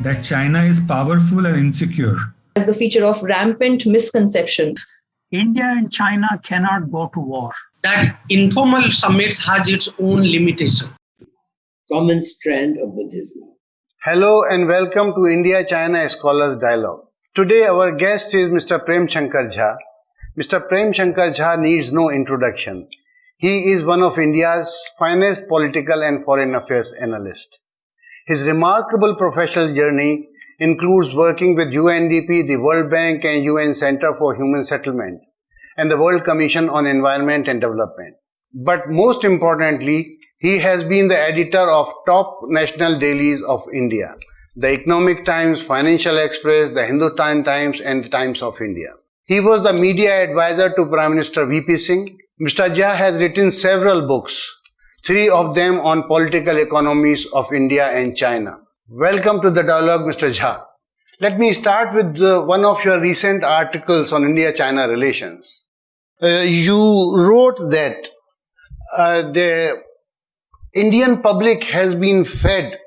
that China is powerful and insecure. As the feature of rampant misconceptions. India and China cannot go to war. That informal summits has its own limitation. Common strand of Buddhism. Hello and welcome to India-China Scholars Dialogue. Today our guest is Mr. Prem Shankar Jha. Mr. Prem Shankar Jha needs no introduction. He is one of India's finest political and foreign affairs analysts. His remarkable professional journey includes working with UNDP, the World Bank and UN Center for Human Settlement and the World Commission on Environment and Development. But most importantly, he has been the editor of top national dailies of India, the Economic Times, Financial Express, the Hindustan Times and the Times of India. He was the media advisor to Prime Minister VP Singh. Mr. Jha has written several books, three of them on political economies of India and China. Welcome to the dialogue, Mr. Jha. Let me start with one of your recent articles on India-China relations. Uh, you wrote that uh, the Indian public has been fed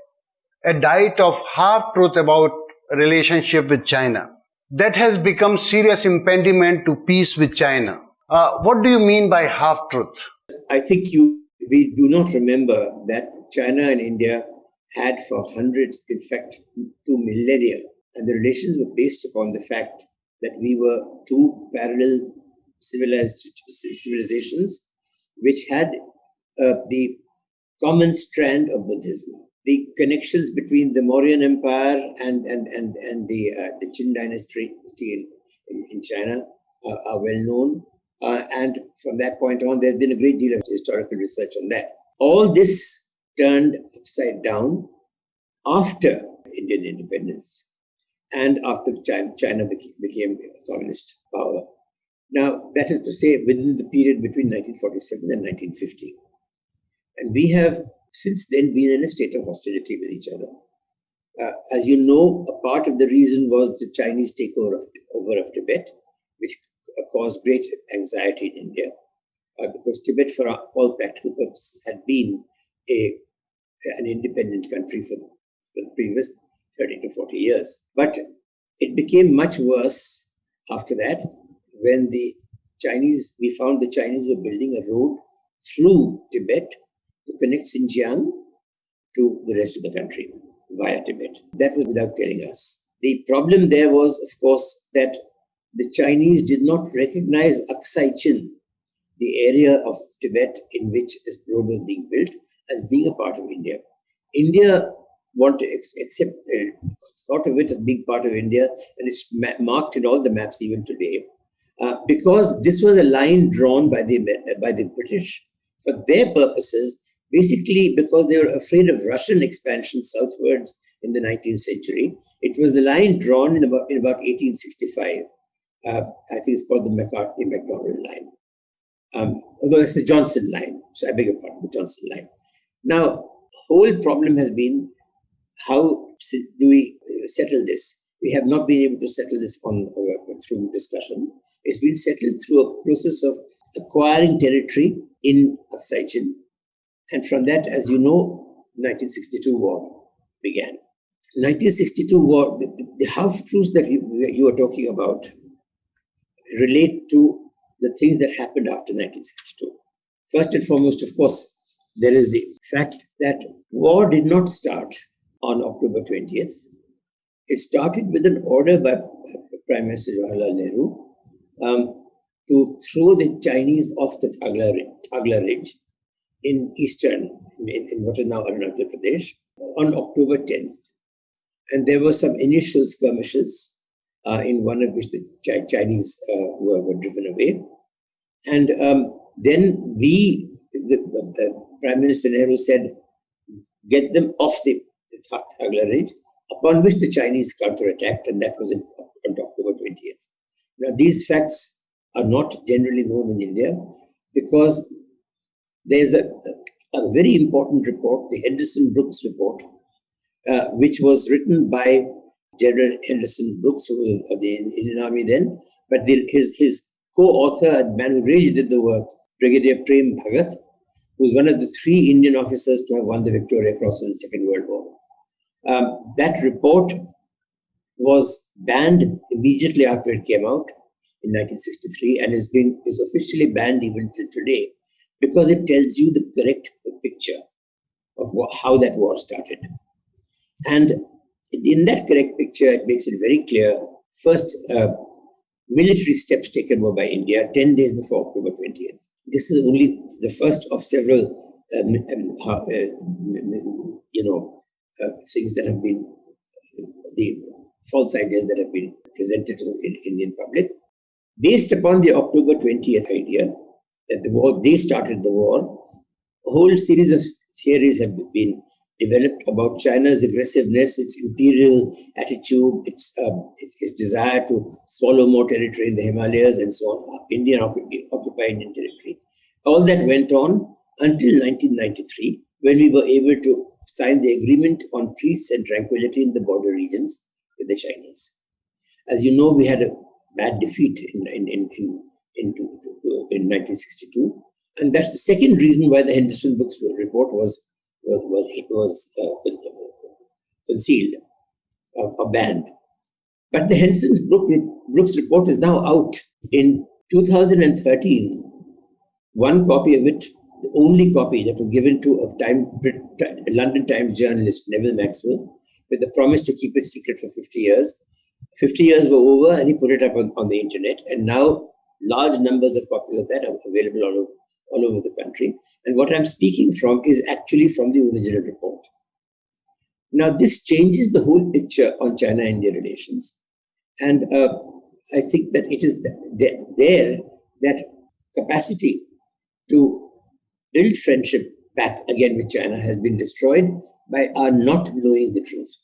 a diet of half-truth about relationship with China. That has become serious impediment to peace with China. Uh, what do you mean by half-truth? I think you we do not remember that China and India had for hundreds, in fact, two millennia. And the relations were based upon the fact that we were two parallel civilized civilizations which had uh, the common strand of Buddhism. The connections between the Mauryan Empire and, and, and, and the, uh, the Qin dynasty in, in, in China uh, are well known. Uh, and from that point on, there's been a great deal of historical research on that. All this turned upside down after Indian independence and after China, China became a communist power. Now, that is to say, within the period between 1947 and 1950. And we have since then been in a state of hostility with each other. Uh, as you know, a part of the reason was the Chinese takeover of, over of Tibet, which caused great anxiety in India, uh, because Tibet, for all practical purposes, had been a an independent country for, for the previous 30 to 40 years. But it became much worse after that when the Chinese, we found the Chinese were building a road through Tibet to connect Xinjiang to the rest of the country via Tibet. That was without telling us. The problem there was, of course, that the Chinese did not recognize Aksai Chin, the area of Tibet in which this road was being built, as being a part of India. India want to accept, uh, thought of it as being part of India, and it's marked in all the maps even today, uh, because this was a line drawn by the by the British for their purposes, basically because they were afraid of Russian expansion southwards in the 19th century. It was the line drawn in about in about 1865. Uh, I think it's called the Macartney-Macdonald line. Um, although it's the Johnson line, so I beg your pardon, the Johnson line. Now, whole problem has been how do we uh, settle this? We have not been able to settle this on uh, through discussion. It's been settled through a process of acquiring territory in Aksai And from that, as you know, 1962 war began. 1962 war, the, the half-truths that you, you are talking about relate to the things that happened after 1962. First and foremost, of course, there is the fact that war did not start on October 20th. It started with an order by Prime Minister Jawaharlal Nehru um, to throw the Chinese off the Thagla, Thagla Ridge in eastern, in, in what is now Arunachal Pradesh, on October 10th. And there were some initial skirmishes, uh, in one of which the Chinese uh, were, were driven away. And um, then we, the, the, Prime Minister Nehru said, get them off the, the Thagla Ridge, upon which the Chinese counterattacked, and that was in, on October 20th. Now, these facts are not generally known in India because there's a, a very important report, the Henderson Brooks report, uh, which was written by General Henderson Brooks, who was of the Indian Army then, but the, his, his co-author, the man who really did the work, Brigadier Prem Bhagat, who was one of the three Indian officers to have won the Victoria Cross in the Second World War. Um, that report was banned immediately after it came out in 1963 and has been is officially banned even till today because it tells you the correct picture of how that war started. And in that correct picture, it makes it very clear. First, uh, military steps taken were by India 10 days before October 20th. This is only the first of several, um, um, uh, you know, uh, things that have been the false ideas that have been presented to the Indian public. Based upon the October 20th idea that the war, they started the war, a whole series of theories have been developed about China's aggressiveness, its imperial attitude, its, um, its, its, desire to swallow more territory in the Himalayas and so on, Indian occupied Indian territory. All that went on until 1993, when we were able to sign the agreement on peace and tranquility in the border regions with the Chinese. As you know, we had a bad defeat in, in, in, in, in, in 1962. And that's the second reason why the Henderson Brooks report was was was, was uh, concealed, uh, banned. But the Henderson Brooks report is now out in 2013. One copy of it, the only copy that was given to a time London Times journalist Neville Maxwell, with the promise to keep it secret for 50 years. 50 years were over, and he put it up on, on the internet. And now large numbers of copies of that are available all over, all over the country. And what I'm speaking from is actually from the original report. Now, this changes the whole picture on China India relations. And uh, I think that it is there that capacity to build friendship back again with China has been destroyed by our not knowing the truth.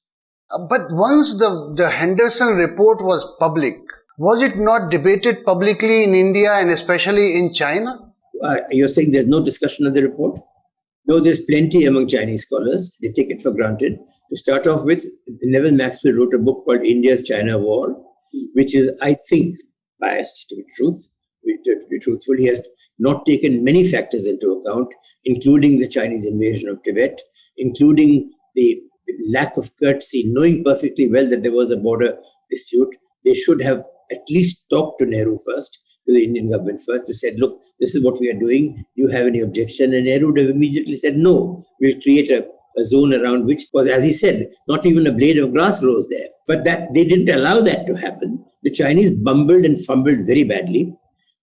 Uh, but once the, the Henderson report was public, was it not debated publicly in India and especially in China? Uh, you're saying there's no discussion of the report? No, there's plenty among Chinese scholars. They take it for granted. To start off with, Neville Maxwell wrote a book called India's China War, which is, I think, biased to be truth. To be truthful, he has not taken many factors into account, including the Chinese invasion of Tibet, including the lack of courtesy, knowing perfectly well that there was a border dispute. They should have at least talked to Nehru first to the Indian government first. They said, look, this is what we are doing. Do you have any objection? And Nehru would have immediately said, no, we'll create a, a zone around which was, as he said, not even a blade of grass grows there. But that they didn't allow that to happen. The Chinese bumbled and fumbled very badly.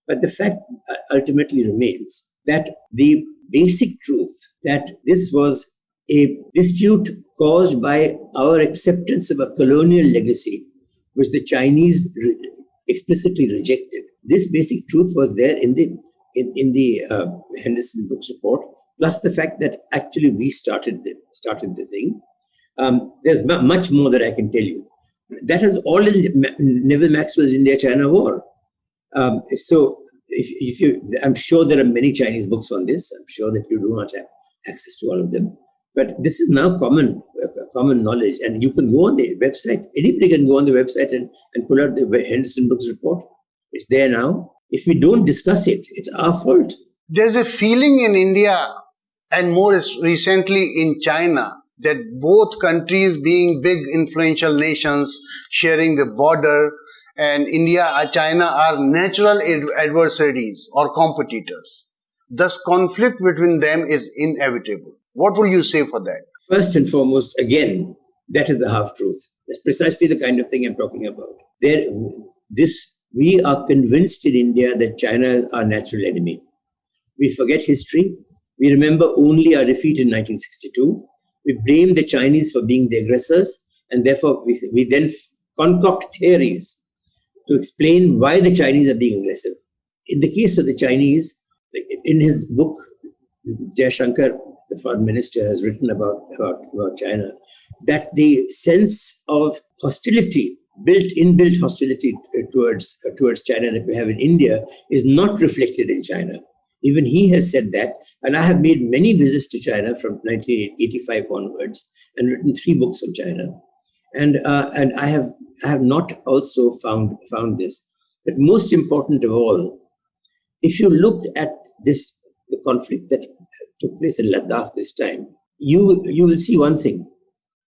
But the fact uh, ultimately remains that the basic truth that this was a dispute caused by our acceptance of a colonial legacy, which the Chinese explicitly rejected. This basic truth was there in the in, in the uh, Henderson Brooks report, plus the fact that actually we started the started the thing. Um, there's much more that I can tell you. That has all in Neville Maxwell's India-China War. Um, so, if, if you, I'm sure there are many Chinese books on this. I'm sure that you do not have access to all of them. But this is now common uh, common knowledge, and you can go on the website. Anybody can go on the website and, and pull out the Henderson Brooks report. It's there now. If we don't discuss it, it's our fault. There's a feeling in India and more recently in China that both countries being big influential nations sharing the border and India and China are natural adversaries or competitors. Thus conflict between them is inevitable. What will you say for that? First and foremost, again, that is the half truth. That's precisely the kind of thing I'm talking about. There, this we are convinced in India that China is our natural enemy. We forget history. We remember only our defeat in 1962. We blame the Chinese for being the aggressors, and therefore we, we then concoct theories to explain why the Chinese are being aggressive. In the case of the Chinese, in his book, Jaishankar, the foreign minister, has written about, about, about China, that the sense of hostility built inbuilt hostility towards uh, towards China that we have in India is not reflected in China. Even he has said that, and I have made many visits to China from 1985 onwards and written three books on China, and uh, and I have I have not also found found this. But most important of all, if you look at this the conflict that took place in Ladakh this time, you you will see one thing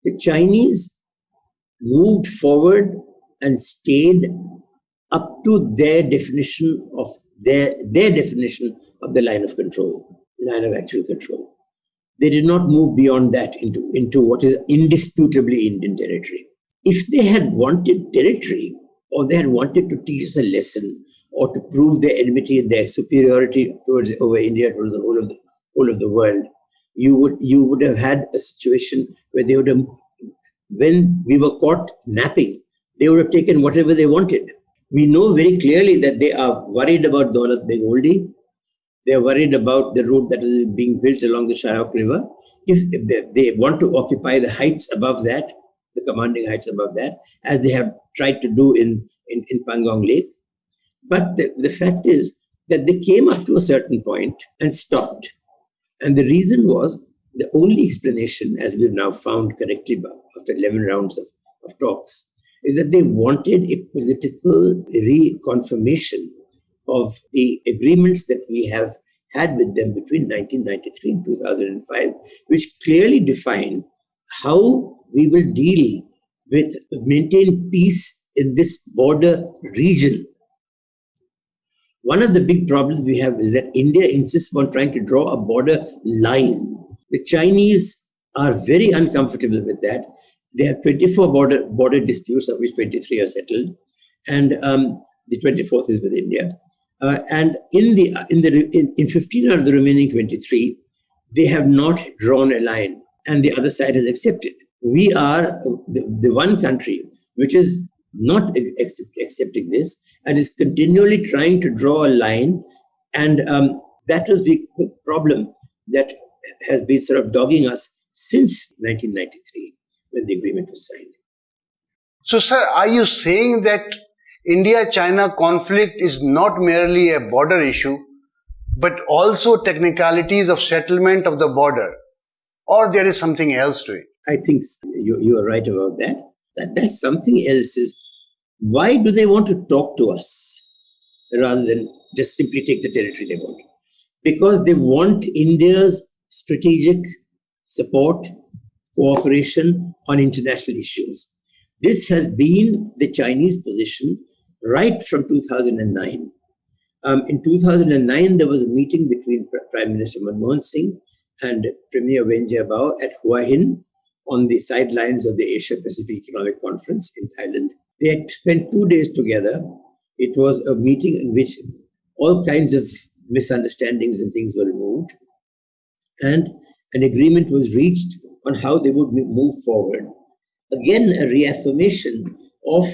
The Chinese moved forward and stayed up to their definition of their, their definition of the line of control, line of actual control. They did not move beyond that into, into what is indisputably Indian territory. If they had wanted territory, or they had wanted to teach us a lesson, or to prove their enmity their superiority towards over India, towards the whole of the whole of the world, you would you would have had a situation where they would have when we were caught napping, they would have taken whatever they wanted. We know very clearly that they are worried about Daulat Beg Oldi. They are worried about the road that is being built along the Shyok River. If they want to occupy the heights above that, the commanding heights above that, as they have tried to do in, in, in Pangong Lake. But the, the fact is that they came up to a certain point and stopped. And the reason was the only explanation, as we've now found correctly after 11 rounds of, of talks, is that they wanted a political reconfirmation of the agreements that we have had with them between 1993 and 2005, which clearly define how we will deal with maintain peace in this border region. One of the big problems we have is that India insists on trying to draw a border line. The Chinese are very uncomfortable with that. They have 24 border, border disputes, of which 23 are settled, and um, the 24th is with India. Uh, and in the in the in, in 15 out of the remaining 23, they have not drawn a line, and the other side has accepted. We are the, the one country which is not accept, accepting this and is continually trying to draw a line, and um, that was the, the problem that has been sort of dogging us since 1993 when the agreement was signed. So, sir, are you saying that India China conflict is not merely a border issue, but also technicalities of settlement of the border, or there is something else to it? I think you, you are right about that. That that's something else is why do they want to talk to us rather than just simply take the territory they want? Because they want India's strategic support cooperation on international issues. This has been the Chinese position right from 2009. Um, in 2009, there was a meeting between Prime Minister Manmohan Singh and Premier Wen Jiabao at Hua Hin on the sidelines of the Asia Pacific Economic Conference in Thailand. They had spent two days together. It was a meeting in which all kinds of misunderstandings and things were removed. And an agreement was reached on how they would move forward. Again, a reaffirmation of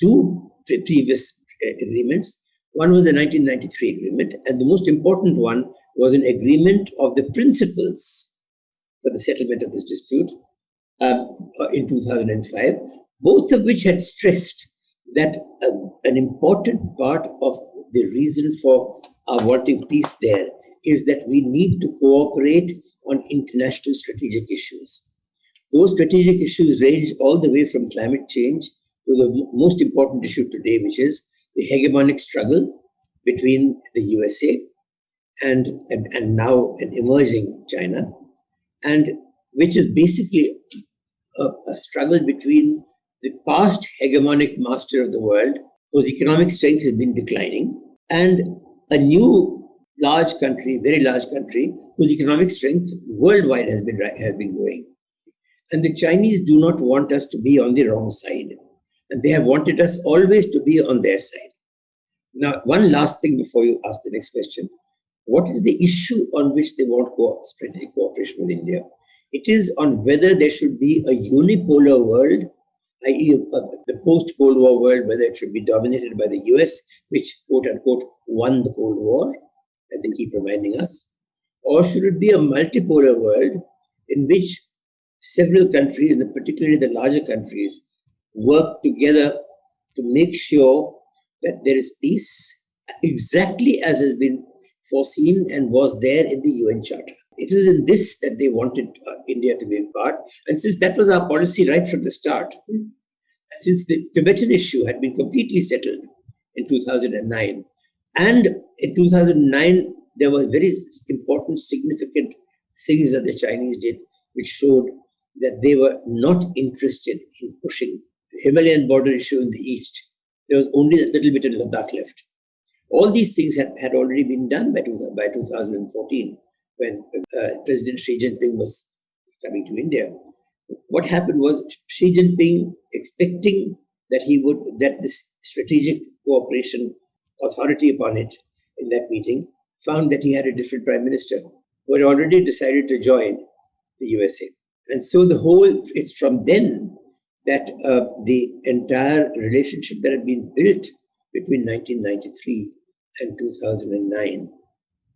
two previous uh, agreements. One was the 1993 agreement, and the most important one was an agreement of the principles for the settlement of this dispute um, uh, in 2005, both of which had stressed that uh, an important part of the reason for our wanting peace there is that we need to cooperate on international strategic issues. Those strategic issues range all the way from climate change to the most important issue today, which is the hegemonic struggle between the USA and, and, and now an emerging China, and which is basically a, a struggle between the past hegemonic master of the world, whose economic strength has been declining, and a new large country, very large country, whose economic strength worldwide has been, has been growing. And the Chinese do not want us to be on the wrong side. And they have wanted us always to be on their side. Now, one last thing before you ask the next question. What is the issue on which they want co strategic cooperation with India? It is on whether there should be a unipolar world, i.e., uh, the post Cold War world, whether it should be dominated by the US, which quote unquote won the Cold War, as they keep reminding us, or should it be a multipolar world in which several countries, and particularly the larger countries, work together to make sure that there is peace exactly as has been foreseen and was there in the UN Charter. It was in this that they wanted uh, India to be part. And since that was our policy right from the start, since the Tibetan issue had been completely settled in 2009, and in 2009, there were very important, significant things that the Chinese did, which showed that they were not interested in pushing the Himalayan border issue in the east. There was only a little bit in Ladakh left. All these things had, had already been done by, by 2014 when uh, President Xi Jinping was coming to India. What happened was Xi Jinping expecting that he would that this strategic cooperation authority upon it in that meeting found that he had a different prime minister who had already decided to join the USA. And so the whole, it's from then that uh, the entire relationship that had been built between 1993 and 2009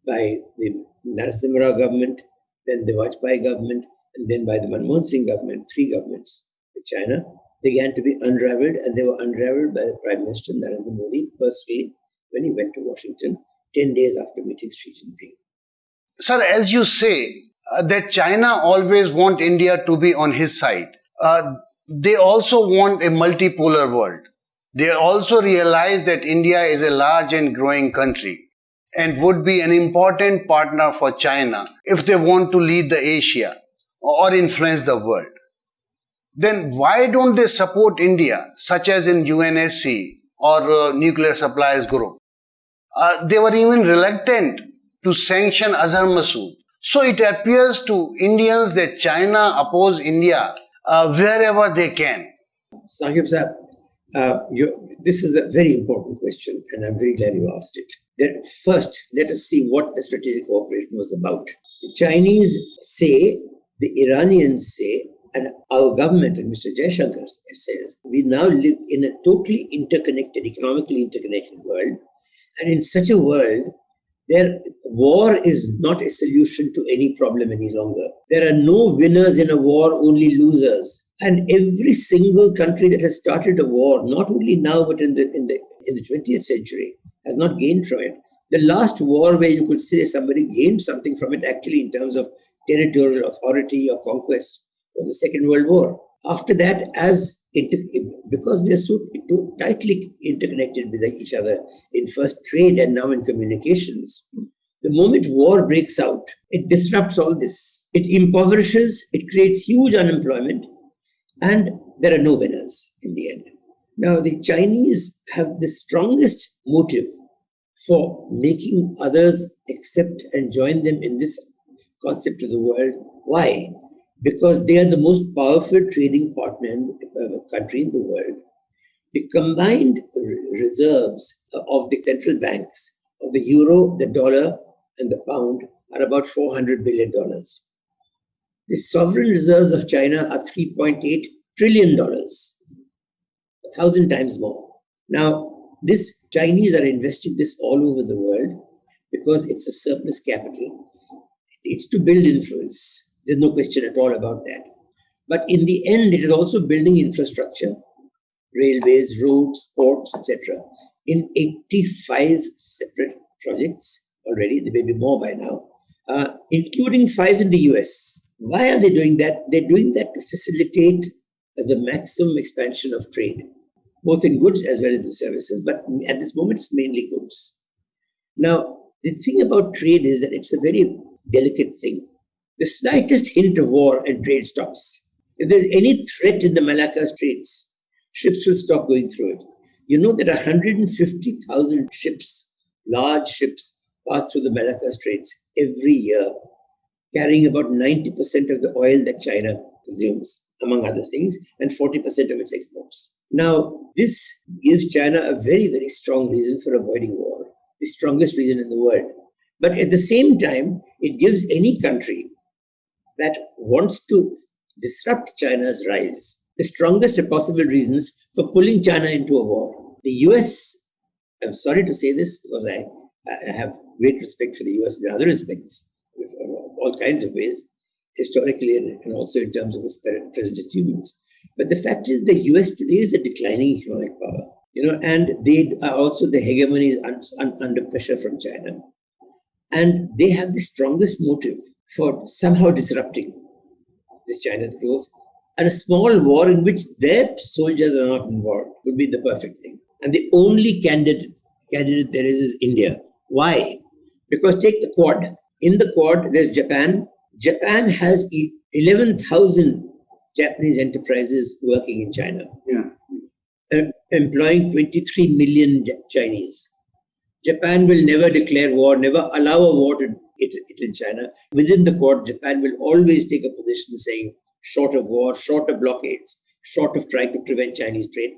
by the Narasimha Rao government, then the Vajpayee government, and then by the Manmohan Singh government, three governments in China, began to be unraveled, and they were unraveled by the Prime Minister Narendra Modi personally when he went to Washington 10 days after meeting Xi Jinping. Sir, as you say, uh, that China always want India to be on his side. Uh, they also want a multipolar world. They also realize that India is a large and growing country and would be an important partner for China if they want to lead the Asia or influence the world. Then why don't they support India, such as in UNSC or uh, Nuclear Suppliers Group? Uh, they were even reluctant to sanction Azhar Masood. So it appears to Indians that China oppose India uh, wherever they can. Sahib Sahib, uh, this is a very important question, and I'm very glad you asked it. First, let us see what the strategic cooperation was about. The Chinese say, the Iranians say, and our government and Mr. Jaishankar says, we now live in a totally interconnected, economically interconnected world. And in such a world, there, war is not a solution to any problem any longer. There are no winners in a war, only losers. And every single country that has started a war, not only now but in the in the in the 20th century, has not gained from it. The last war where you could say somebody gained something from it, actually in terms of territorial authority or conquest, was the Second World War. After that, as because we are so tightly interconnected with each other in first trade and now in communications, the moment war breaks out, it disrupts all this. It impoverishes, it creates huge unemployment, and there are no winners in the end. Now, the Chinese have the strongest motive for making others accept and join them in this concept of the world. Why? Because they are the most powerful trading partner in the uh, country in the world. The combined reserves of the central banks of the euro, the dollar, and the pound are about $400 billion. The sovereign reserves of China are $3.8 trillion, a thousand times more. Now, this Chinese are investing this all over the world because it's a surplus capital. It's to build influence there's no question at all about that. But in the end, it is also building infrastructure, railways, roads, ports, etc., in 85 separate projects already. There may be more by now, uh, including five in the US. Why are they doing that? They're doing that to facilitate the maximum expansion of trade, both in goods as well as in services. But at this moment, it's mainly goods. Now, the thing about trade is that it's a very delicate thing the slightest hint of war and trade stops. If there's any threat in the Malacca Straits, ships will stop going through it. You know that 150,000 ships, large ships, pass through the Malacca Straits every year, carrying about 90% of the oil that China consumes, among other things, and 40% of its exports. Now, this gives China a very, very strong reason for avoiding war, the strongest reason in the world. But at the same time, it gives any country that wants to disrupt China's rise, the strongest possible reasons for pulling China into a war. The US, I'm sorry to say this because I, I have great respect for the US in other respects, all kinds of ways, historically and also in terms of its present achievements. But the fact is, the US today is a declining economic power, you know, and they are also the hegemony is un, un, under pressure from China. And they have the strongest motive for somehow disrupting this China's growth. And a small war in which their soldiers are not involved would be the perfect thing. And the only candidate, candidate there is is India. Why? Because take the Quad. In the Quad, there's Japan. Japan has 11,000 Japanese enterprises working in China, Yeah. employing 23 million Chinese. Japan will never declare war, never allow a war to it, in China. Within the Quad, Japan will always take a position saying short of war, short of blockades, short of trying to prevent Chinese trade.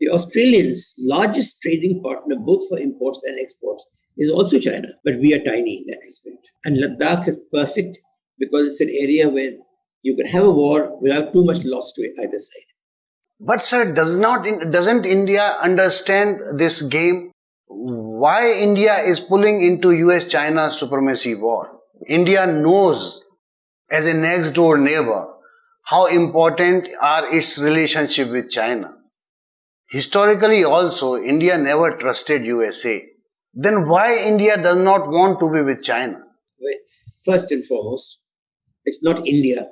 The Australians' largest trading partner, both for imports and exports, is also China, but we are tiny in that respect. And Ladakh is perfect because it's an area where you can have a war without too much loss to either side. But sir, does not doesn't India understand this game? Why India is pulling into US-China supremacy war? India knows as a next door neighbor how important are its relationship with China. Historically also, India never trusted USA. Then why India does not want to be with China? First and foremost, it's not India,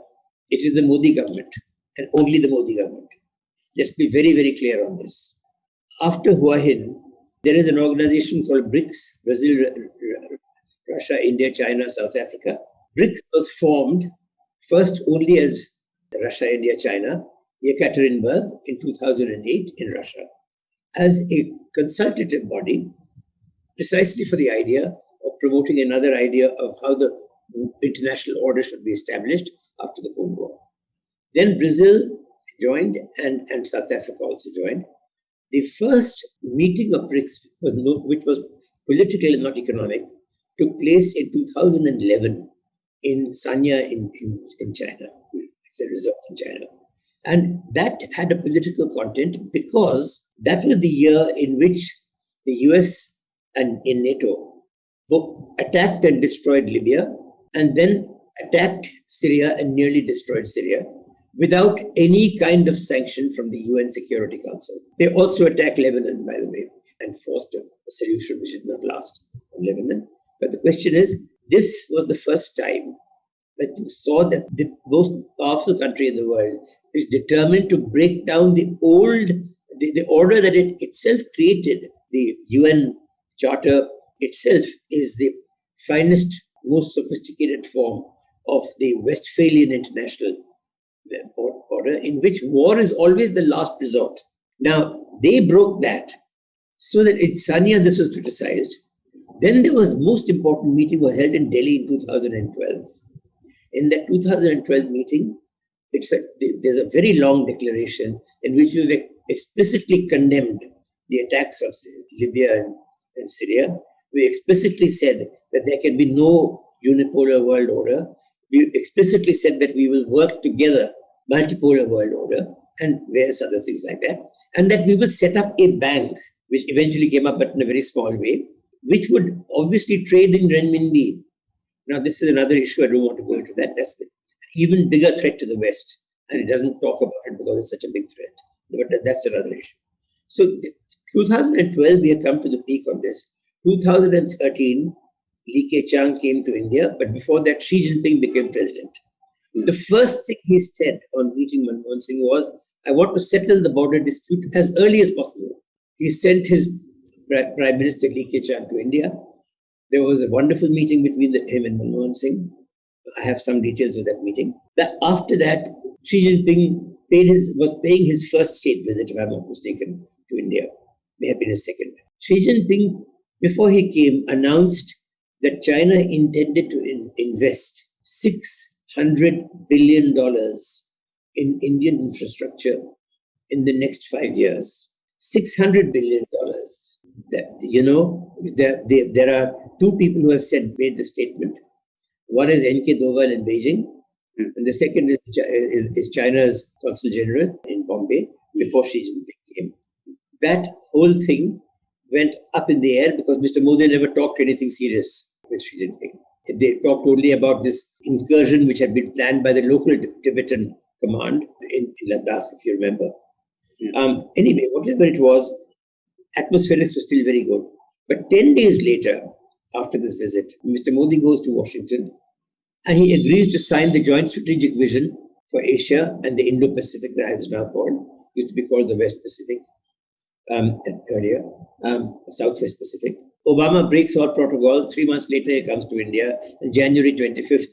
it is the Modi government and only the Modi government. Let's be very, very clear on this. After Hua Hin, there is an organization called BRICS Brazil, Ru- Ru- Russia, India, China, South Africa. BRICS was formed first only as Russia, India, China, Yekaterinburg in 2008 in Russia, as a consultative body precisely for the idea of promoting another idea of how the international order should be established after the Cold War. Then Brazil joined and, and South Africa also joined. The first meeting of BRICS, was no, which was political and not economic, took place in 2011 in Sanya in, in, in China. It's a resort in China. And that had a political content because that was the year in which the US and in NATO attacked and destroyed Libya and then attacked Syria and nearly destroyed Syria without any kind of sanction from the UN Security Council. They also attacked Lebanon, by the way, and forced a, a solution which did not last in Lebanon. But the question is this was the first time that you saw that the most powerful country in the world is determined to break down the old, the, the order that it itself created. The UN Charter itself is the finest, most sophisticated form of the Westphalian international order in which war is always the last resort. Now, they broke that so that in Sanya this was criticized. Then there was most important meeting was held in Delhi in 2012. In that 2012 meeting, it's a, there's a very long declaration in which we explicitly condemned the attacks of Libya and, and Syria. We explicitly said that there can be no unipolar world order. We explicitly said that we will work together, multipolar world order, and various other things like that, and that we will set up a bank, which eventually came up, but in a very small way, which would obviously trade in renminbi. Now, this is another issue. I don't want to go into that. That's the even bigger threat to the West, and it doesn't talk about it because it's such a big threat. But that's another issue. So, 2012, we have come to the peak on this. 2013, Li Keqiang came to India, but before that, Xi Jinping became president. The first thing he said on meeting Manmohan Singh was, I want to settle the border dispute as early as possible. He sent his Prime Minister Li Keqiang to India. There was a wonderful meeting between the, him and Manmohan Singh. I have some details of that meeting. After that, Xi Jinping paid his, was paying his first state visit, if I'm not mistaken, to India. May have been his second. Xi Jinping, before he came, announced that China intended to in, invest $600 billion in Indian infrastructure in the next five years. $600 billion. That, you know, there, there, there are two people who have said, made the statement. One is N.K. Doval in Beijing, hmm. and the second is, is, is, China's consul general in Bombay before Xi Jinping came. That whole thing went up in the air because Mr. Modi never talked anything serious with Xi Jinping. They talked only about this incursion which had been planned by the local Tibetan command in, in Ladakh, if you remember. Um, anyway, whatever it was, atmospherics was still very good. But 10 days later, after this visit, Mr. Modi goes to Washington and he agrees to sign the Joint Strategic Vision for Asia and the Indo Pacific, that is now called, used to be called the West Pacific um, earlier, um, Southwest Pacific. Obama breaks all protocol. Three months later, he comes to India. And January 25th,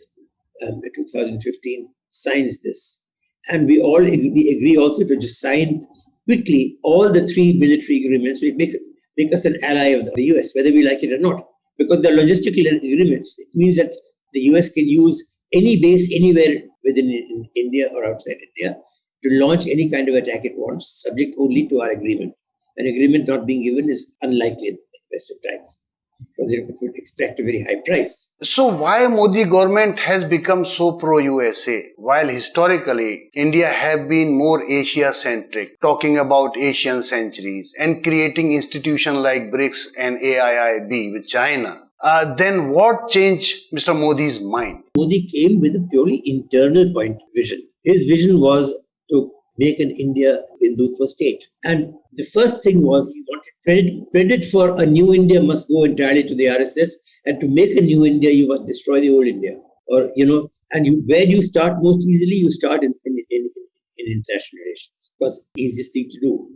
um, 2015, signs this. And we all agree, agree also to just sign quickly all the three military agreements, which makes make us an ally of the US, whether we like it or not. Because the logistical agreements, it means that the US can use any base anywhere within India or outside India to launch any kind of attack it wants, subject only to our agreement. An agreement not being given is unlikely at the best of times because it would extract a very high price. So why Modi government has become so pro-USA while historically India have been more Asia-centric, talking about Asian centuries and creating institutions like BRICS and AIIB with China. Uh, then what changed Mr. Modi's mind? Modi came with a purely internal point vision. His vision was make an India Hindutva state. And the first thing was he wanted credit, credit for a new India must go entirely to the RSS. And to make a new India, you must destroy the old India. Or, you know, and you, where do you start most easily? You start in, in, in, in international relations because easiest thing to do.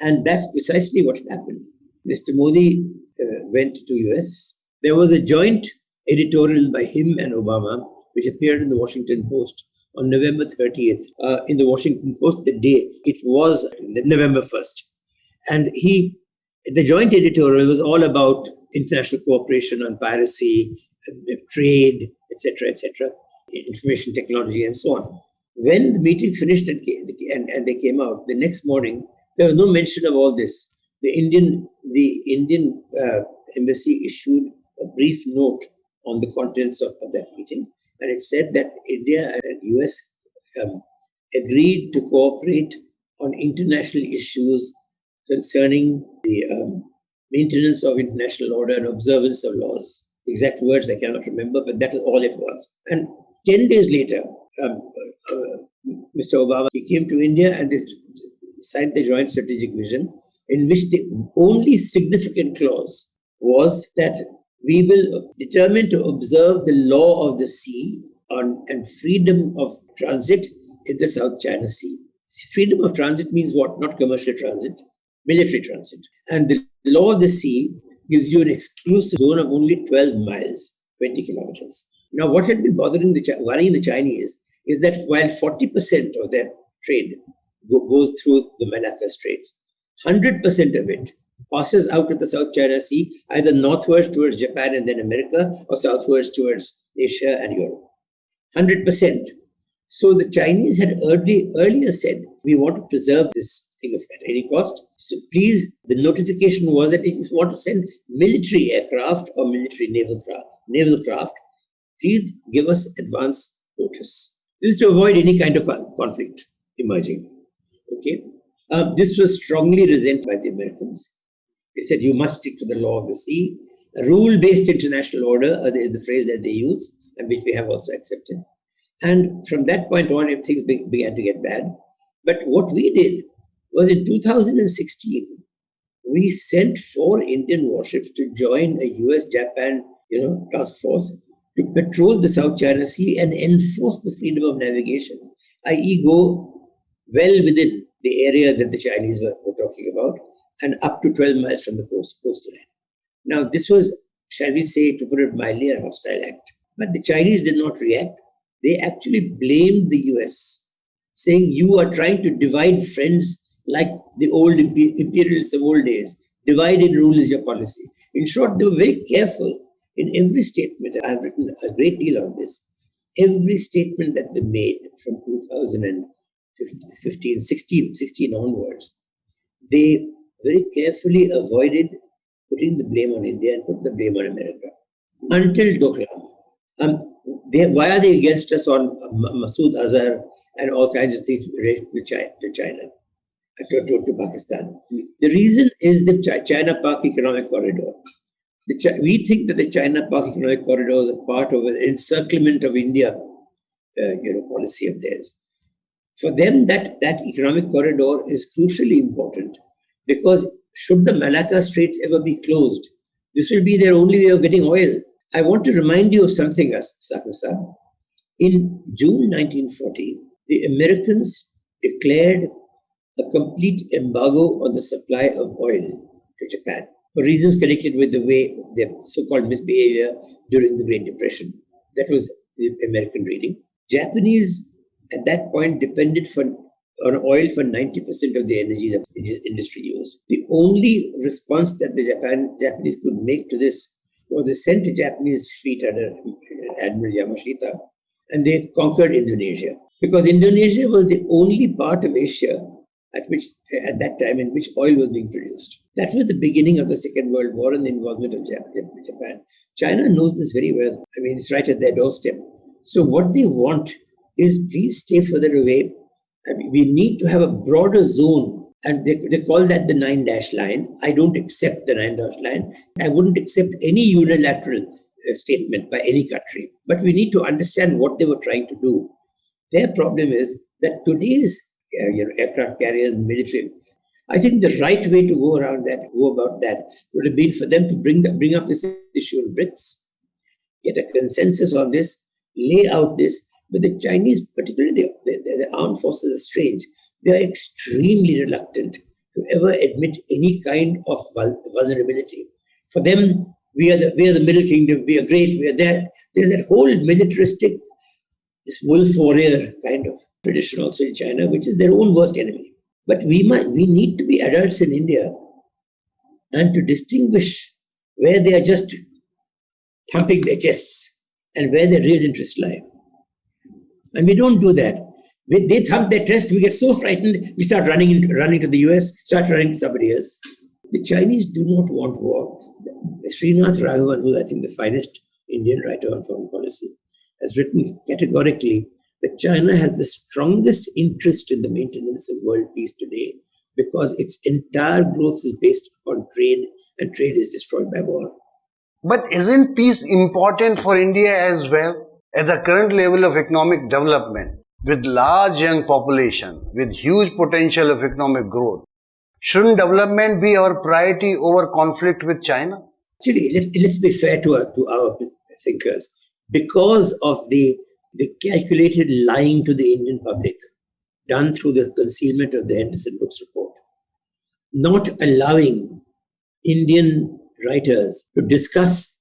And that's precisely what happened. Mr. Modi uh, went to US. There was a joint editorial by him and Obama, which appeared in the Washington Post on November 30th uh, in the Washington Post, the day it was November 1st. And he, the joint editorial was all about international cooperation on piracy, uh, trade, etc., etc., information technology, and so on. When the meeting finished and, and, and they came out, the next morning, there was no mention of all this. The Indian, the Indian uh, embassy issued a brief note on the contents of, of that meeting and it said that India and US um, agreed to cooperate on international issues concerning the um, maintenance of international order and observance of laws. Exact words I cannot remember, but that is all it was. And 10 days later, um, uh, Mr. Obama, he came to India and they signed the Joint Strategic Vision, in which the only significant clause was that we will determine to observe the law of the sea on, and freedom of transit in the South China Sea. Freedom of transit means what? Not commercial transit, military transit. And the law of the sea gives you an exclusive zone of only 12 miles, 20 kilometers. Now, what had been bothering the worrying the Chinese is that while 40% of their trade go, goes through the Malacca Straits, 100% of it passes out of the South China Sea, either northwards towards Japan and then America, or southwards towards Asia and Europe. 100%. So the Chinese had early, earlier said, we want to preserve this thing at any cost. So please, the notification was that if you want to send military aircraft or military naval craft, naval craft, please give us advance notice. This is to avoid any kind of conflict emerging. Okay. Uh, this was strongly resented by the Americans. They said you must stick to the law of the sea. A rule-based international order uh, is the phrase that they use, and which we have also accepted. And from that point on, things began to get bad. But what we did was in 2016, we sent four Indian warships to join a US-Japan, you know, task force to patrol the South China Sea and enforce the freedom of navigation, i.e., go well within the area that the Chinese were, were talking about and up to 12 miles from the coast, coastline. Now, this was, shall we say, to put it mildly, a hostile act. But the Chinese did not react. They actually blamed the US, saying, You are trying to divide friends like the old imperialists of old days. Divide and rule is your policy. In short, they were very careful in every statement. I've written a great deal on this. Every statement that they made from 2015, 16, 16 onwards, they very carefully avoided putting the blame on India and put the blame on America. Until Doklam. Um, they, why are they against us on Masood Azhar and all kinds of things related to China, to, China, to, to, Pakistan? The reason is the China-Pak economic corridor. The, we think that the China-Pak economic corridor is a part of an encirclement of India, uh, you know, policy of theirs. For them, that, that economic corridor is crucially important because should the Malacca Straits ever be closed, this will be their only way of getting oil. I want to remind you of something, Sakusa. In June 1940, the Americans declared a complete embargo on the supply of oil to Japan for reasons connected with the way their so-called misbehavior during the Great Depression. That was the American reading. Japanese at that point depended for on oil for 90% of the energy that the industry used. The only response that the Japan, Japanese could make to this was they sent a Japanese fleet under Admiral Yamashita and they conquered Indonesia. Because Indonesia was the only part of Asia at which at that time in which oil was being produced. That was the beginning of the Second World War and the involvement of Japan. China knows this very well. I mean, it's right at their doorstep. So what they want is please stay further away. We need to have a broader zone. And they, they call that the nine dash line. I don't accept the nine dash line. I wouldn't accept any unilateral uh, statement by any country. But we need to understand what they were trying to do. Their problem is that today's uh, you know, aircraft carriers, military. I think the right way to go around that, go about that, would have been for them to bring the, bring up this issue in BRICS, get a consensus on this, lay out this. But the Chinese, particularly the, the, the armed forces, are strange. They are extremely reluctant to ever admit any kind of vulnerability. For them, we are the we are the Middle Kingdom. We are great. We are there. There's that whole militaristic, this wolf warrior kind of tradition also in China, which is their own worst enemy. But we might, we need to be adults in India and to distinguish where they are just thumping their chests and where their real interests lie. And we don't do that. They thump their chest, we get so frightened, we start running into, running to the US, start running to somebody else. The Chinese do not want war. Srinath Raghavan, who I think the finest Indian writer on foreign policy, has written categorically that China has the strongest interest in the maintenance of world peace today because its entire growth is based upon trade and trade is destroyed by war. But isn't peace important for India as well? At the current level of economic development, with large young population, with huge potential of economic growth, shouldn't development be our priority over conflict with China? Actually, let, us be fair to our, to our thinkers. Because of the the calculated lying to the Indian public done through the concealment of the Henderson Brooks report, not allowing Indian writers to discuss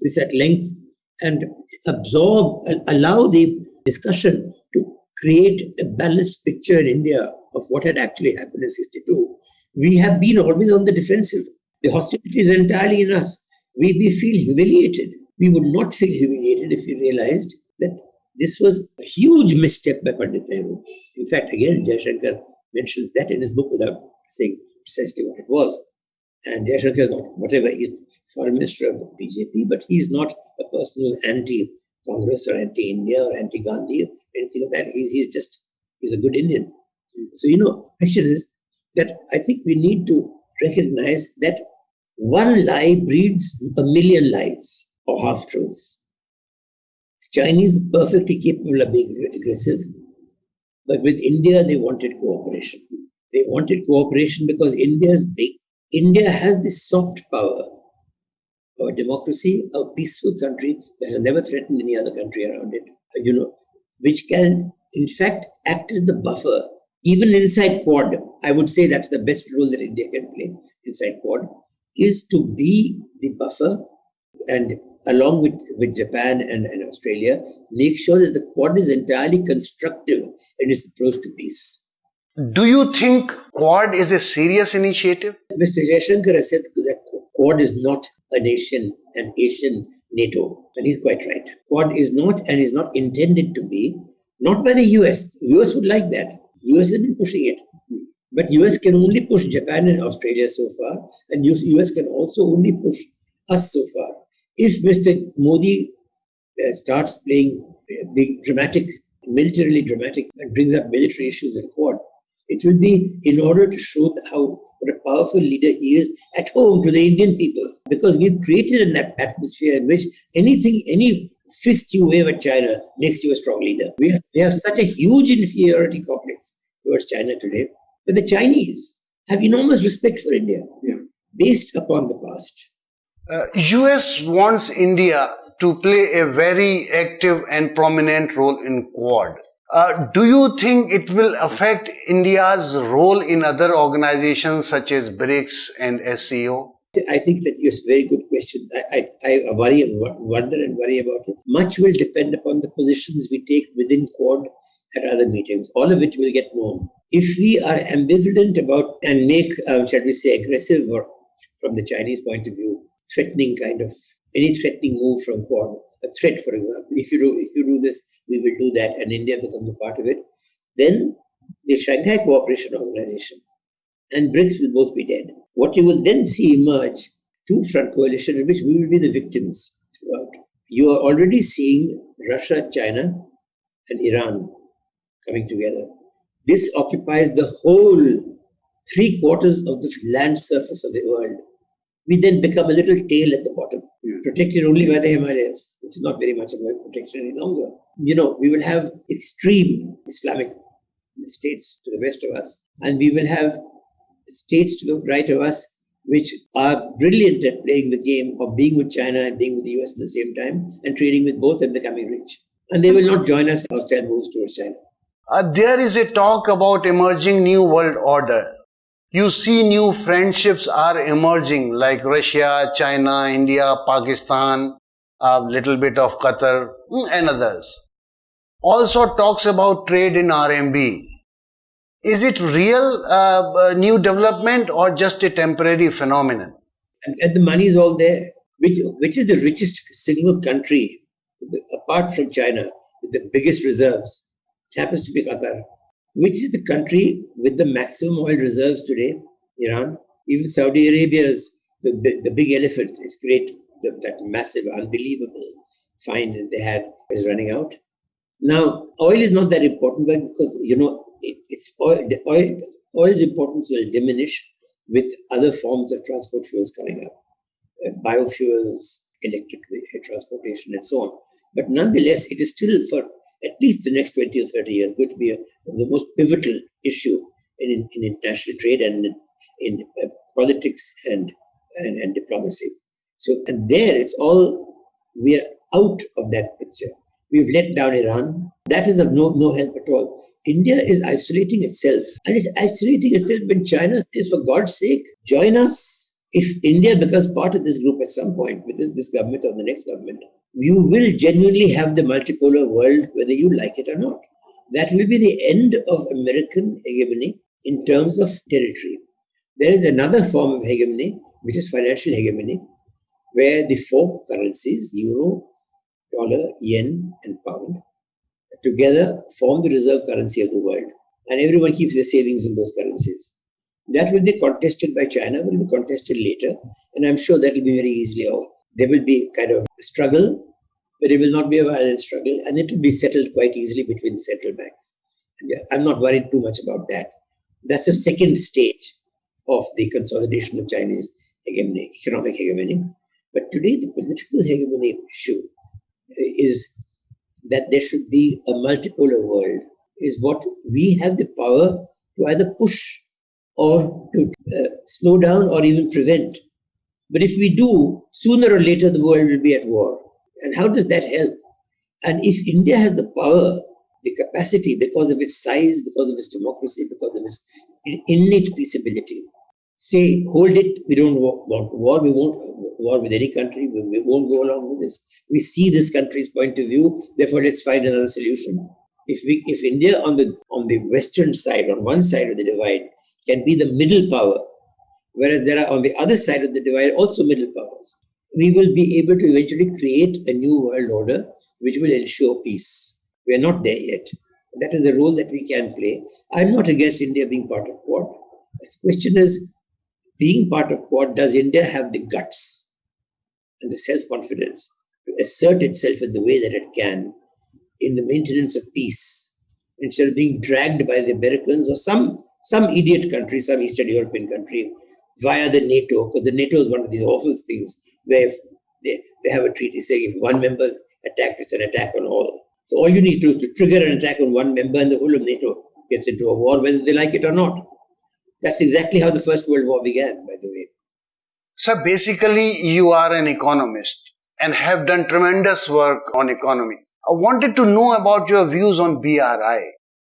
this at length and absorb, allow the discussion to create a balanced picture in India of what had actually happened in 62. We have been always on the defensive. The hostility is entirely in us. We, we feel humiliated. We would not feel humiliated if we realized that this was a huge misstep by Pandit Nehru. In fact, again, Jaishankar mentions that in his book without saying precisely what it was. And Jaishankar is not whatever, he's foreign minister of BJP, but he's not a person who's anti-Congress or anti-India or anti-Gandhi or anything like that. He's, he's just, he's a good Indian. So, you know, question is that I think we need to recognize that one lie breeds a million lies or half-truths. Chinese perfectly capable of being aggressive, but with India they wanted cooperation. They wanted cooperation because India is big. India has this soft power of a democracy, a peaceful country that has never threatened any other country around it. Uh, you know, which can in fact act as the buffer even inside Quad. I would say that's the best role that India can play inside Quad is to be the buffer and along with, with Japan and, and Australia, make sure that the Quad is entirely constructive in its approach to peace. Do you think Quad is a serious initiative? Mr. Jaishankar has said that Quad is not a nation, an Asian NATO. And he's quite right. Quad is not and is not intended to be, not by the US. US would like that. US has been pushing it. But US can only push Japan and Australia so far, and US can also only push us so far if Mr. Modi uh, starts playing big dramatic, militarily dramatic, and brings up military issues in Quad, it will be in order to show how what a powerful leader he is at home to the Indian people. Because we've created an atmosphere in which anything, any fist you wave at China makes you a strong leader. We have, we have such a huge inferiority complex towards China today. But the Chinese have enormous respect for India yeah. based upon the past. Uh, US wants India to play a very active and prominent role in Quad. Uh, do you think it will affect India's role in other organizations such as BRICS and SCO? I think that is a very good question. I, I, I worry, wonder and worry about it. Much will depend upon the positions we take within Quad at other meetings, all of which will get known. If we are ambivalent about and make, um, shall we say, aggressive or from the Chinese point of view, threatening kind of any threatening move from Quad, a threat, for example, if you do if you do this, we will do that, and India becomes a part of it, then the Shanghai Cooperation Organization and BRICS will both be dead. What you will then see emerge two front coalition in which we will be the victims throughout. You are already seeing Russia, China, and Iran coming together. This occupies the whole three quarters of the land surface of the world. We then become a little tail at the bottom, protected only by the Himalayas, which is not very much of a protection any longer. You know, we will have extreme Islamic states to the west of us, and we will have states to the right of us which are brilliant at playing the game of being with China and being with the US at the same time and trading with both and becoming rich. And they will not join us in hostile moves towards China. Uh, there is a talk about emerging new world order. You see new friendships are emerging like Russia, China, India, Pakistan, a little bit of Qatar mm, and others. Also talks about trade in RMB. Is it real uh, new development or just a temporary phenomenon? And, and the money is all there. Which, which is the richest single country apart from China with the biggest reserves? It happens to be Qatar. Which is the country with the maximum oil reserves today? Iran. Even Saudi Arabia's the, the big elephant. It's great. The, that massive, unbelievable find that they had is running out. Now, oil is not that important, but because you know it, it's oil, oil, oil's importance will diminish with other forms of transport fuels coming up, uh, biofuels, electric transportation, and so on. But nonetheless, it is still for at least the next 20 or 30 years going to be a, the most pivotal issue in, in, in international trade and in, in uh, politics and, and, and diplomacy. So, and there it's all, we are out of that picture. We've let down Iran. That is of no, no help at all. India is isolating itself. And it's isolating itself when China says, for God's sake, join us. If India becomes part of this group at some point, with this, this government or the next government, you will genuinely have the multipolar world, whether you like it or not. That will be the end of American hegemony in terms of territory. There is another form of hegemony, which is financial hegemony, where the four currencies, euro, dollar, yen, and pound, together form the reserve currency of the world. And everyone keeps their savings in those currencies. That will be contested by China, will be contested later. And I'm sure that will be very easily over. There will be kind of struggle, but it will not be a violent struggle. And it will be settled quite easily between central banks. I'm not worried too much about that. That's the second stage of the consolidation of Chinese hegemony, economic hegemony. But today, the political hegemony issue is that there should be a multipolar world is what we have the power to either push or to uh, slow down or even prevent. But if we do, sooner or later the world will be at war. And how does that help? And if India has the power, the capacity, because of its size, because of its democracy, because of its innate peaceability, say, hold it, we don't want war, we won't war with any country, we, won't go along with this. We see this country's point of view, therefore let's find another solution. If we if India on the on the western side, on one side of the divide, can be the middle power, whereas there are on the other side of the divide also middle powers, we will be able to eventually create a new world order which will ensure peace. We are not there yet. That is the role that we can play. I'm not against India being part of Quad. The question is, being part of Quad, does India have the guts and the self confidence to assert itself in the way that it can in the maintenance of peace instead of being dragged by the Americans or some some idiot country, some Eastern European country, via the NATO, because the NATO is one of these awful things where they, they have a treaty saying if one member attack, it's an attack on all. So all you need to do to trigger an attack on one member and the whole of NATO gets into a war, whether they like it or not. That's exactly how the First World War began, by the way. So basically, you are an economist and have done tremendous work on economy. I wanted to know about your views on BRI.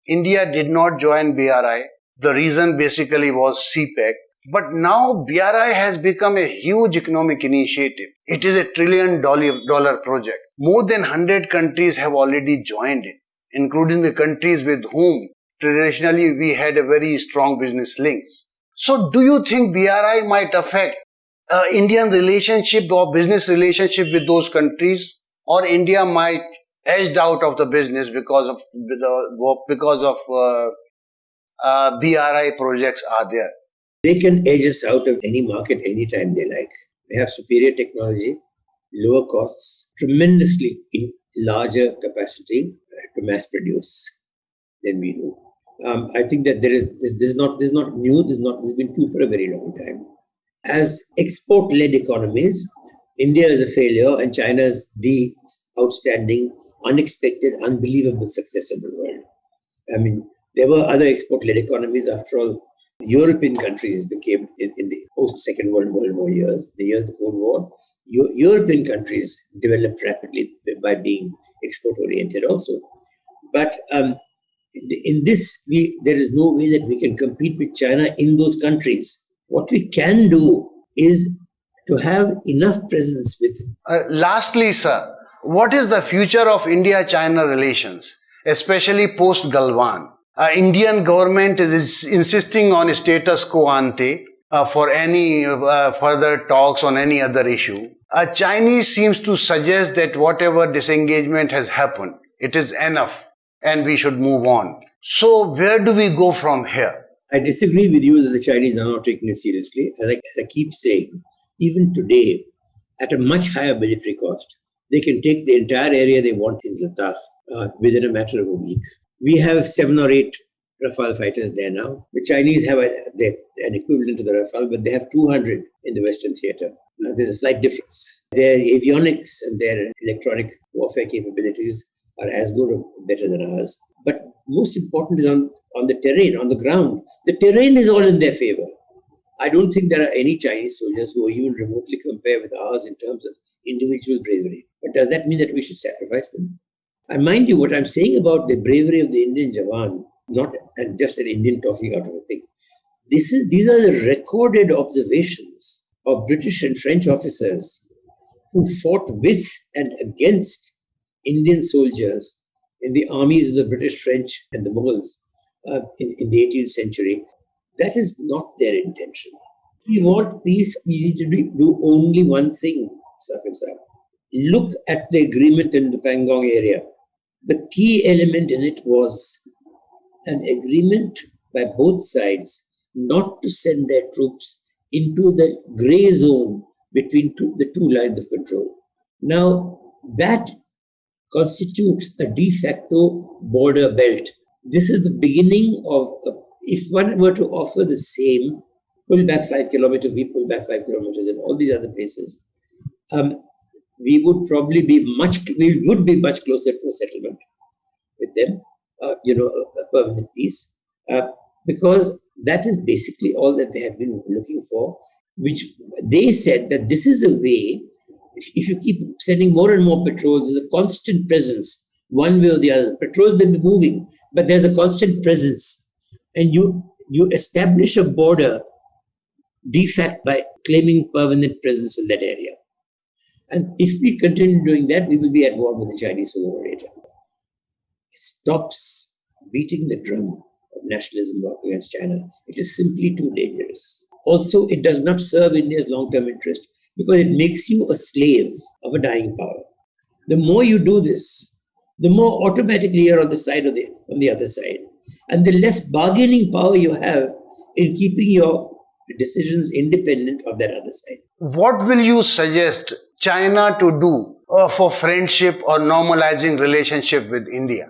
India did not join BRI. The reason basically was CPEC. But now BRI has become a huge economic initiative. It is a trillion dollar project. More than 100 countries have already joined it. including the countries with whom traditionally we had a very strong business links. So do you think BRI might affect uh, Indian relationship or business relationship with those countries or India might edged out of the business because of because of uh, uh, BRI projects are there. They can edge us out of any market anytime they like. They have superior technology, lower costs, tremendously in larger capacity to mass produce than we do. Um, I think that there is this, this is not this is not new. This is not this has been true for a very long time. As export-led economies, India is a failure and China is the outstanding, unexpected, unbelievable success of the world. I mean, there were other export-led economies. After all, European countries became in, in the post-Second World, World War years, the years of the Cold War. European countries developed rapidly by being export-oriented also. But um, in this, we, there is no way that we can compete with China in those countries. What we can do is to have enough presence with. Uh, lastly, sir, what is the future of India-China relations, especially post-Galwan? Uh, Indian government is insisting on status quo ante uh, for any uh, further talks on any other issue. Uh, Chinese seems to suggest that whatever disengagement has happened, it is enough and we should move on. So where do we go from here? I disagree with you that the Chinese are not taking it seriously. As I, as I keep saying, even today, at a much higher military cost, they can take the entire area they want in Ladakh uh, within a matter of a week. We have seven or eight Rafale fighters there now. The Chinese have a, an equivalent to the Rafale, but they have 200 in the Western theater. Uh, there's a slight difference. Their avionics and their electronic warfare capabilities are as good or better than ours. But most important is on, on the terrain, on the ground. The terrain is all in their favor. I don't think there are any Chinese soldiers who are even remotely compared with ours in terms of individual bravery. But does that mean that we should sacrifice them? I mind you, what I'm saying about the bravery of the Indian Jawan, not and just an Indian talking out of a thing. This is these are the recorded observations of British and French officers who fought with and against Indian soldiers in the armies of the British, French, and the Mughals uh, in, in, the 18th century. That is not their intention. We want peace, we need to do only one thing, Safin Look at the agreement in the Pangong area. The key element in it was an agreement by both sides not to send their troops into the gray zone between two, the two lines of control. Now, that constitutes a de facto border belt. This is the beginning of, if one were to offer the same, pull back five kilometers, we pull back five kilometers, and all these other places, um, we would probably be much, we would be much closer to a settlement with them, uh, you know, a, permanent peace, uh, because that is basically all that they have been looking for, which they said that this is a way if you keep sending more and more patrols, there's a constant presence, one way or the other. Patrols may be moving, but there's a constant presence. And you you establish a border de facto by claiming permanent presence in that area. And if we continue doing that, we will be at war with the Chinese sooner or later. Stops beating the drum of nationalism against China. It is simply too dangerous. Also, it does not serve India's long-term interest because it makes you a slave of a dying power. The more you do this, the more automatically you're on the side of the on the other side, and the less bargaining power you have in keeping your decisions independent of that other side. What will you suggest China to do uh, for friendship or normalizing relationship with India?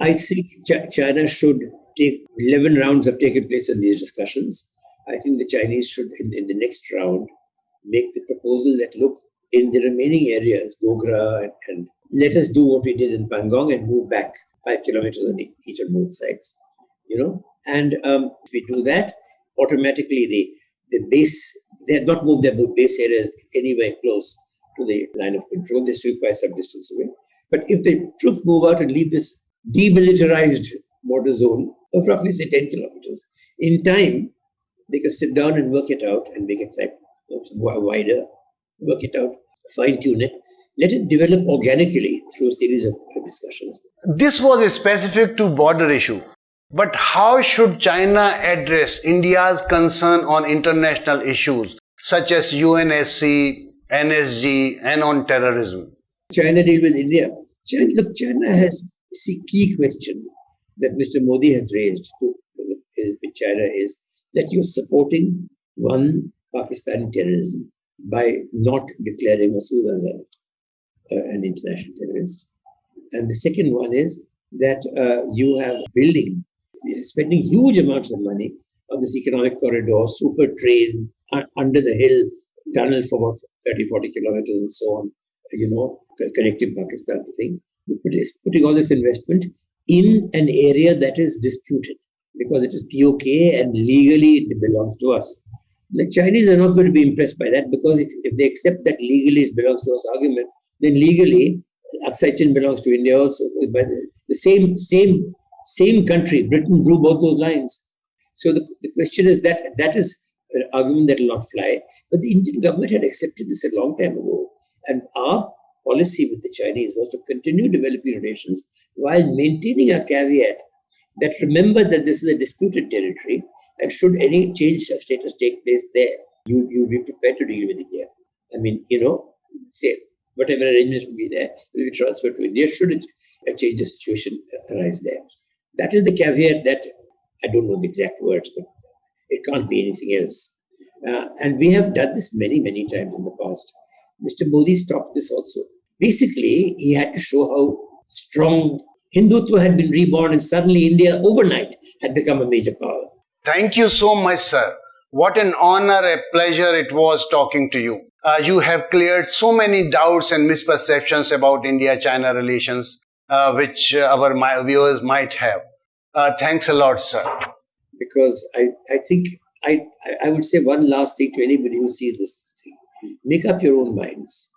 I think Ch- China should take 11 rounds have taken place in these discussions. I think the Chinese should, in, in the next round, make the proposal that look in the remaining areas, Gogra, and, and let us do what we did in Pangong and move back five kilometers on each of both sides. You know, and um, if we do that, automatically the the base they have not moved their base areas anywhere close to the line of control. They're still quite some distance away. But if the troops move out and leave this demilitarized border zone of roughly say 10 kilometers, in time they can sit down and work it out and make it like wider, work it out, fine tune it, let it develop organically through a series of discussions. This was a specific to border issue. But how should China address India's concern on international issues such as UNSC, NSG, and on terrorism? China deal with India. China, look, China has the key question that Mr. Modi has raised with China is that you're supporting one Pakistani terrorism by not declaring Masood Azhar uh, an international terrorist. And the second one is that uh, you have building, spending huge amounts of money on this economic corridor, super train uh, under the hill, tunnel for about 30, 40 kilometers and so on, you know, connecting Pakistan thing. Putting all this investment in an area that is disputed because it is POK and legally it belongs to us. The Chinese are not going to be impressed by that because if, if they accept that legally it belongs to us argument, then legally Aksai Chin belongs to India also. But the same same same country, Britain drew both those lines. So the, the question is that that is argument that will not fly. But the Indian government had accepted this a long time ago. And our policy with the Chinese was to continue developing relations while maintaining a caveat that remember that this is a disputed territory and should any change of status take place there, you, you be prepared to deal with India. I mean, you know, say whatever arrangements will be there will be transferred to India should a change of situation arise there. That is the caveat that I don't know the exact words, but it can't be anything else. Uh, and we have done this many, many times in the past. Mr. Modi stopped this also. Basically, he had to show how strong Hindutva had been reborn, and suddenly India overnight had become a major power. Thank you so much, sir. What an honor, a pleasure it was talking to you. Uh, you have cleared so many doubts and misperceptions about India China relations, uh, which our viewers might have. Uh, thanks a lot, sir. Because I, I think I, I would say one last thing to anybody who sees this thing make up your own minds.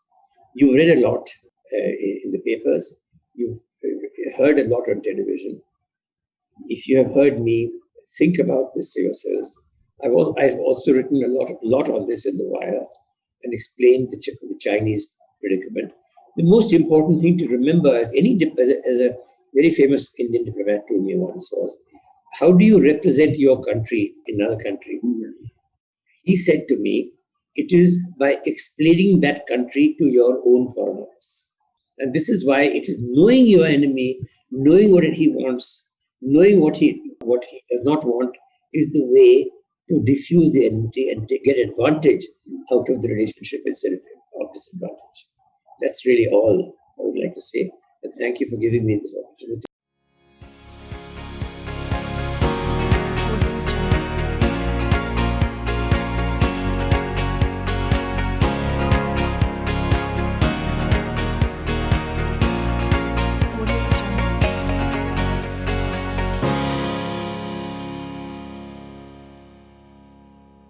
You've read a lot uh, in the papers, you've uh, heard a lot on television. If you have heard me, think about this for yourselves. I've also, I've also written a lot, lot on this in The Wire and explained the, the Chinese predicament. The most important thing to remember, as any as a, as a very famous Indian diplomat told me once, was how do you represent your country in another country? He said to me, it is by explaining that country to your own foreign office. And this is why it is knowing your enemy, knowing what he wants, knowing what he what he does not want, is the way to diffuse the enmity and to get advantage out of the relationship instead of disadvantage. That's really all I would like to say. And thank you for giving me this opportunity.